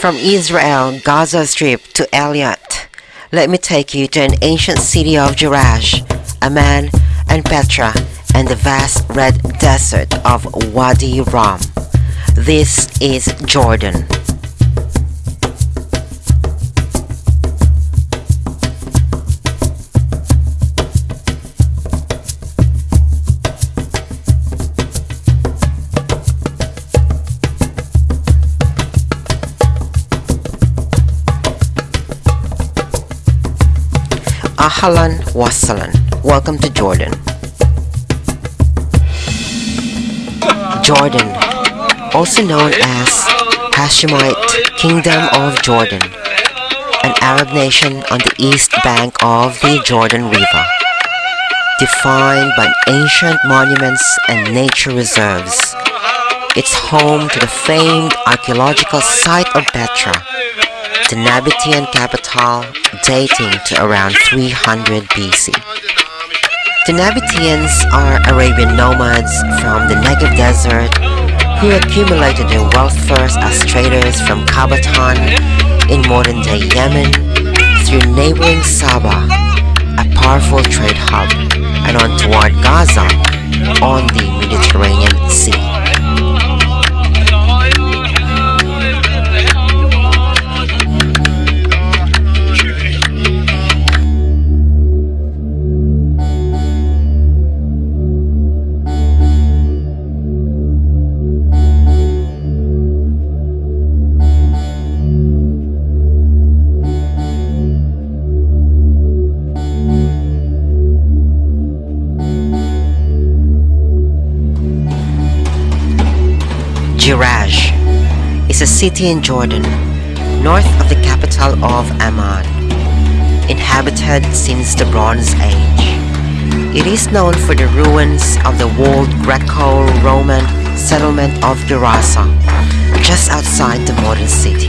From Israel, Gaza Strip to Eilat, let me take you to an ancient city of Jerash, Amman, and Petra, and the vast red desert of Wadi Rum. This is Jordan. Ahlan Wassalan. Welcome to Jordan. Jordan, also known as Hashemite Kingdom of Jordan, an Arab nation on the east bank of the Jordan River, defined by ancient monuments and nature reserves. It's home to the famed archaeological site of Petra, the Nabatean capital dating to around 300 BC. The Nabateans are Arabian nomads from the Negev desert who accumulated their wealth first as traders from Qataban in modern-day Yemen through neighboring Saba, a powerful trade hub, and on toward Gaza on the Jerash is a city in Jordan, north of the capital of Amman, inhabited since the Bronze Age. It is known for the ruins of the walled Greco-Roman settlement of Gerasa, just outside the modern city.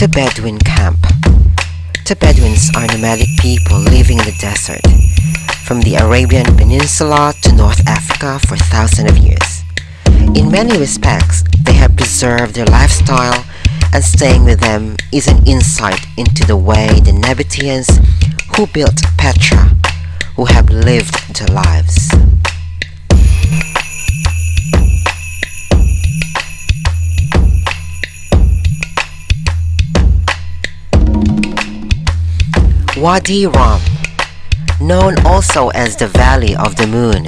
The Bedouin Camp The Bedouins are nomadic people living in the desert, from the Arabian Peninsula to North Africa for thousands of years. In many respects, they have preserved their lifestyle and staying with them is an insight into the way the Nabateans who built Petra, who have lived their lives. Wadi Rum, known also as the Valley of the Moon,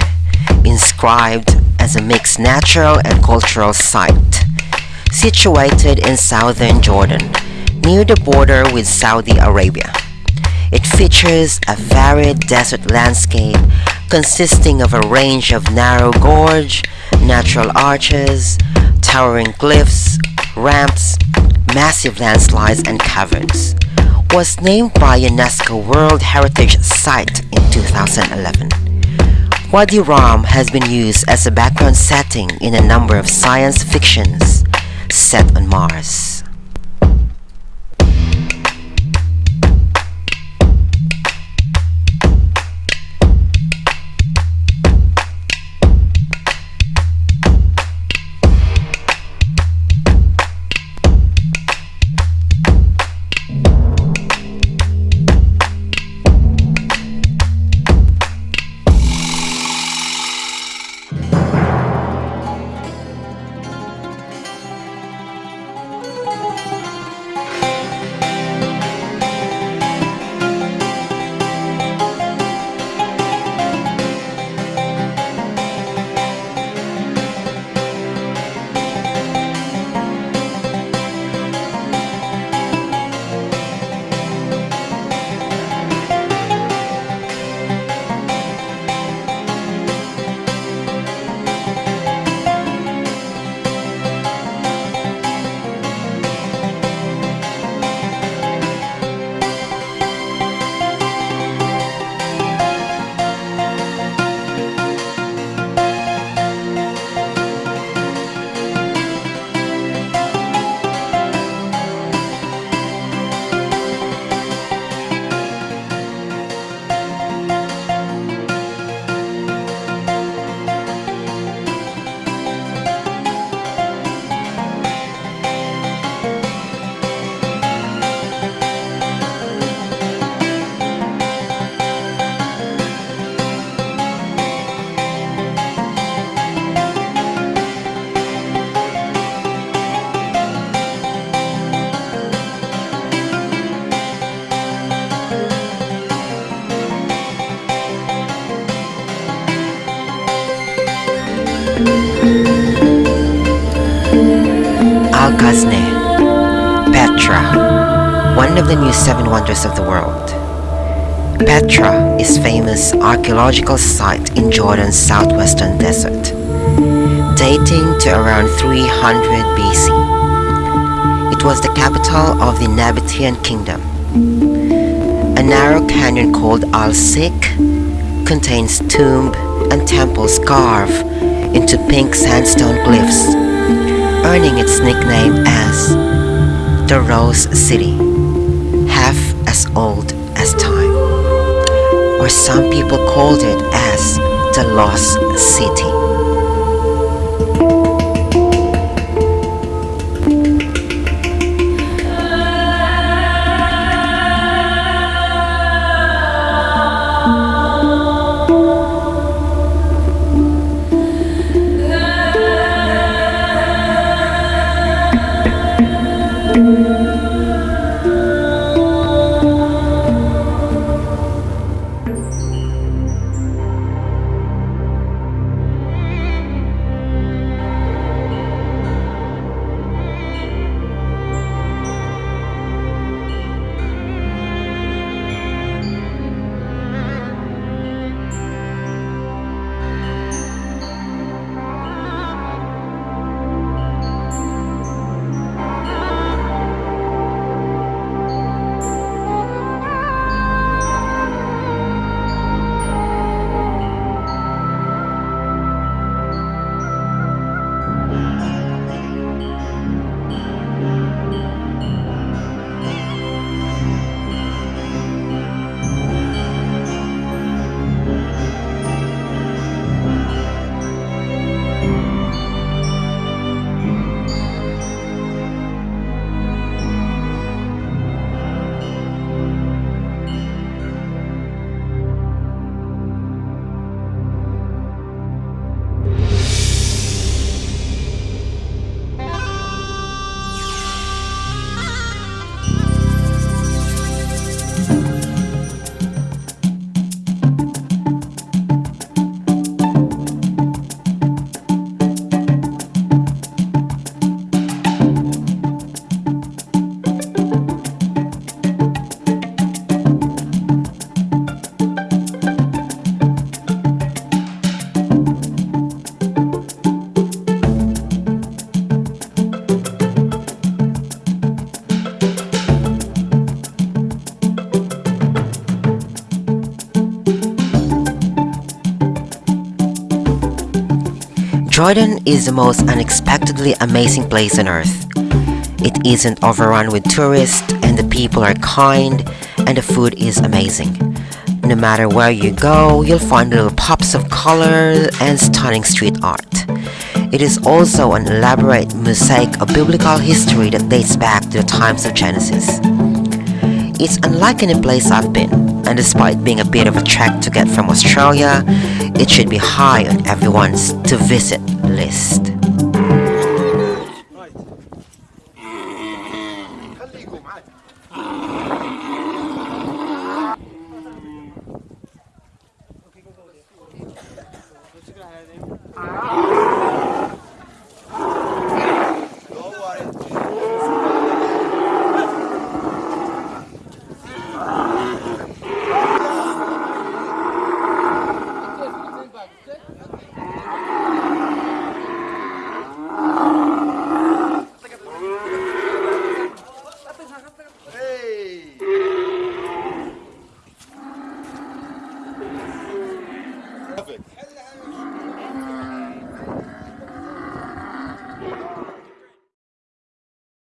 inscribed as a mixed natural and cultural site, situated in southern Jordan, near the border with Saudi Arabia. It features a varied desert landscape consisting of a range of narrow gorge, natural arches, towering cliffs, ramps, massive landslides and caverns was named by UNESCO World Heritage Site in 2011. Wadi Rum has been used as a background setting in a number of science fictions set on Mars. Petra, one of the new seven wonders of the world. Petra is famous archaeological site in Jordan's southwestern desert, dating to around 300 BC. It was the capital of the Nabatean kingdom. A narrow canyon called Al-Siq contains tomb and temples carved into pink sandstone cliffs earning its nickname as the Rose City, half as old as time. Or some people called it as the Lost City. Jordan is the most unexpectedly amazing place on earth. It isn't overrun with tourists and the people are kind and the food is amazing. No matter where you go, you'll find little pops of color and stunning street art. It is also an elaborate mosaic of biblical history that dates back to the times of Genesis. It's unlike any place I've been, and despite being a bit of a trek to get from Australia, it should be high on everyone's to visit list.